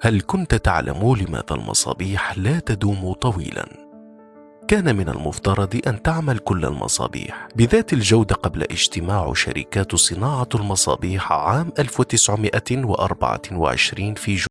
هل كنت تعلم لماذا المصابيح لا تدوم طويلا؟ كان من المفترض أن تعمل كل المصابيح بذات الجودة قبل اجتماع شركات صناعة المصابيح عام 1924 في